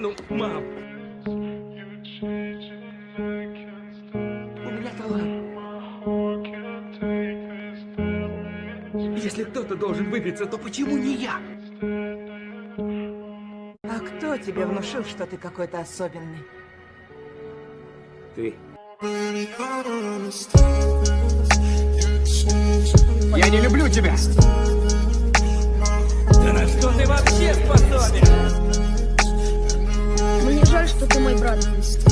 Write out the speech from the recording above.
Ну, мам. У меня талант. Если кто-то должен выбиться, то почему не я? А кто тебе внушил, что ты какой-то особенный? Ты. Я не люблю тебя! honest.